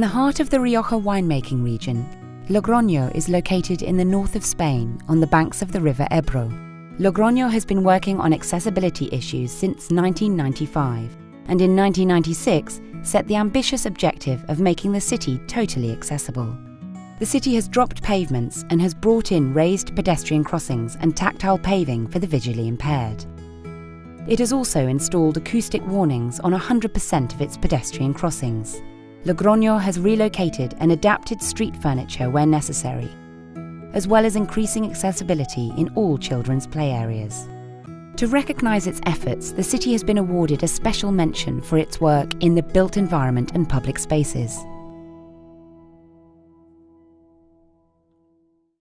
the heart of the Rioja winemaking region, Logroño is located in the north of Spain on the banks of the river Ebro. Logroño has been working on accessibility issues since 1995 and in 1996 set the ambitious objective of making the city totally accessible. The city has dropped pavements and has brought in raised pedestrian crossings and tactile paving for the visually impaired. It has also installed acoustic warnings on 100% of its pedestrian crossings. Logroño has relocated and adapted street furniture where necessary, as well as increasing accessibility in all children's play areas. To recognise its efforts, the city has been awarded a special mention for its work in the built environment and public spaces.